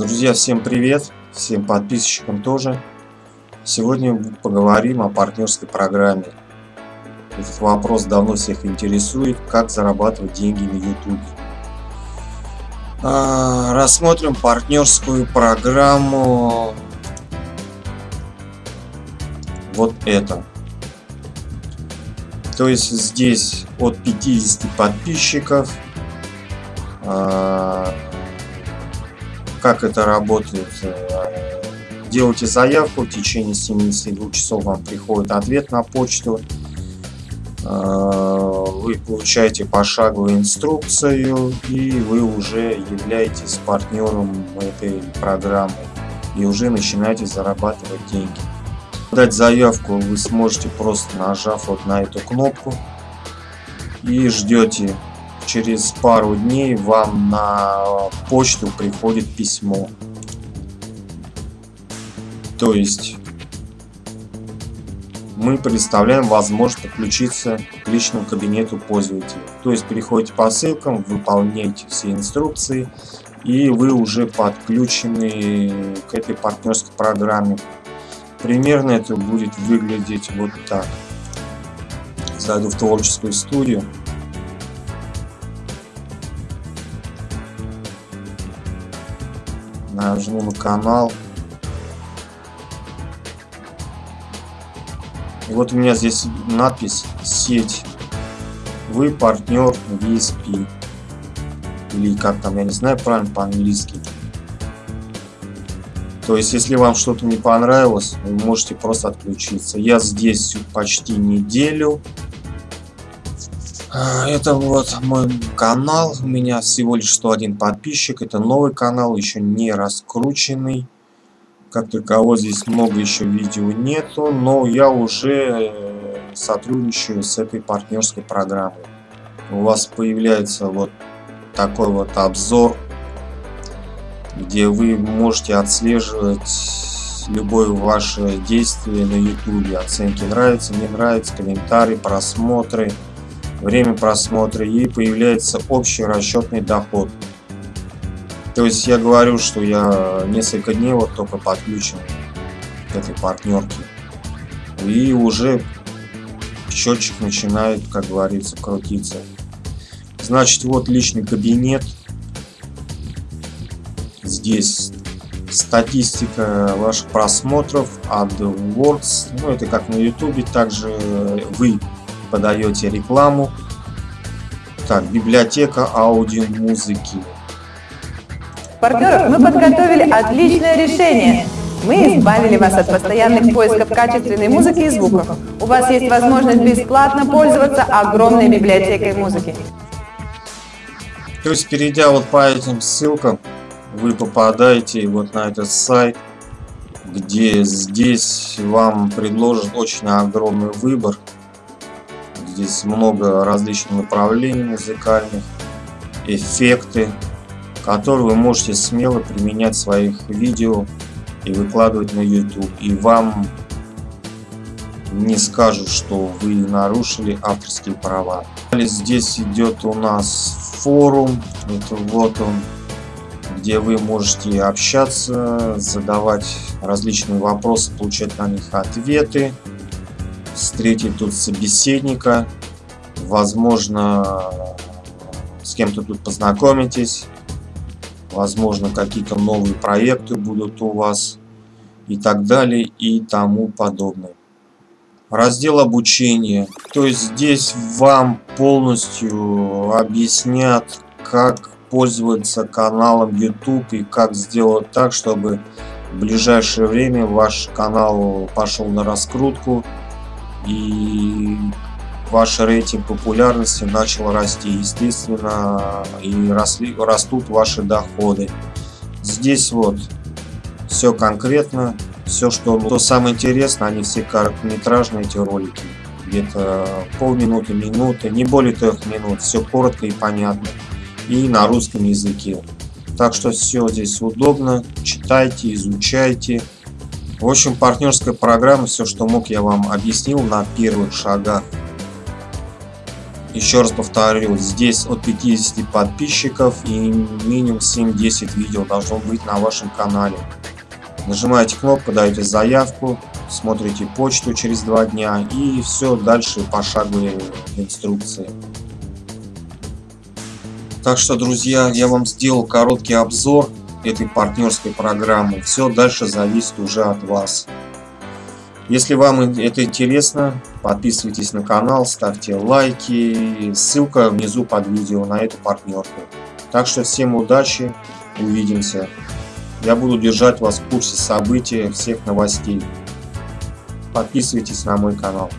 Друзья, всем привет! Всем подписчикам тоже. Сегодня поговорим о партнерской программе. Этот вопрос давно всех интересует, как зарабатывать деньги на YouTube. А, рассмотрим партнерскую программу. Вот это. То есть здесь от 50 подписчиков а, как это работает? Э, делайте заявку, в течение 72 часов вам приходит ответ на почту. Э, вы получаете пошаговую инструкцию и вы уже являетесь партнером этой программы и уже начинаете зарабатывать деньги. Дать заявку вы сможете просто нажав вот на эту кнопку и ждете через пару дней вам на почту приходит письмо. То есть мы предоставляем возможность подключиться к личному кабинету пользователя. То есть переходите по ссылкам, выполняете все инструкции и вы уже подключены к этой партнерской программе. Примерно это будет выглядеть вот так. Зайду в творческую студию. Нажму на канал. И вот у меня здесь надпись «Сеть». Вы партнер VSP. Или как там, я не знаю правильно по-английски. То есть, если вам что-то не понравилось, вы можете просто отключиться. Я здесь почти неделю. А, это вот мой канал, у меня всего лишь 101 подписчик, это новый канал, еще не раскрученный. Как такового здесь много еще видео нету, но я уже э, сотрудничаю с этой партнерской программой. У вас появляется вот такой вот обзор, где вы можете отслеживать любое ваше действие на YouTube, оценки нравится, не нравится, комментарии, просмотры время просмотра и появляется общий расчетный доход. То есть я говорю, что я несколько дней вот только подключен к этой партнерке. И уже счетчик начинает, как говорится, крутиться. Значит, вот личный кабинет. Здесь статистика ваших просмотров, AdWords. Ну, это как на YouTube. Также вы подаете рекламу. Так, библиотека аудиомузыки. Партнеров, мы подготовили отличное решение. Мы избавили вас от постоянных поисков качественной музыки и звуков. У вас есть возможность бесплатно пользоваться огромной библиотекой музыки. То есть, перейдя вот по этим ссылкам, вы попадаете вот на этот сайт, где здесь вам предложат очень огромный выбор Здесь много различных направлений музыкальных, эффекты, которые вы можете смело применять в своих видео и выкладывать на YouTube. И вам не скажут, что вы нарушили авторские права. Здесь идет у нас форум, это вот он, где вы можете общаться, задавать различные вопросы, получать на них ответы встретить тут собеседника, возможно, с кем-то тут познакомитесь, возможно, какие-то новые проекты будут у вас и так далее и тому подобное. Раздел обучения. То есть здесь вам полностью объяснят, как пользоваться каналом YouTube и как сделать так, чтобы в ближайшее время ваш канал пошел на раскрутку и ваш рейтинг популярности начал расти. Естественно, и росли, растут ваши доходы. Здесь вот все конкретно, все, что, что самое интересное, они все короткометражные эти ролики. Где-то полминуты, минуты, не более трех минут. Все коротко и понятно. И на русском языке. Так что все здесь удобно. Читайте, изучайте. В общем, партнерская программа, все, что мог, я вам объяснил на первых шагах. Еще раз повторю, здесь от 50 подписчиков и минимум 7-10 видео должно быть на вашем канале. Нажимаете кнопку, даете заявку, смотрите почту через два дня и все дальше пошаговые инструкции. Так что, друзья, я вам сделал короткий обзор этой партнерской программы. Все дальше зависит уже от вас. Если вам это интересно, подписывайтесь на канал, ставьте лайки. Ссылка внизу под видео на эту партнерку. Так что всем удачи, увидимся. Я буду держать вас в курсе событий, всех новостей. Подписывайтесь на мой канал.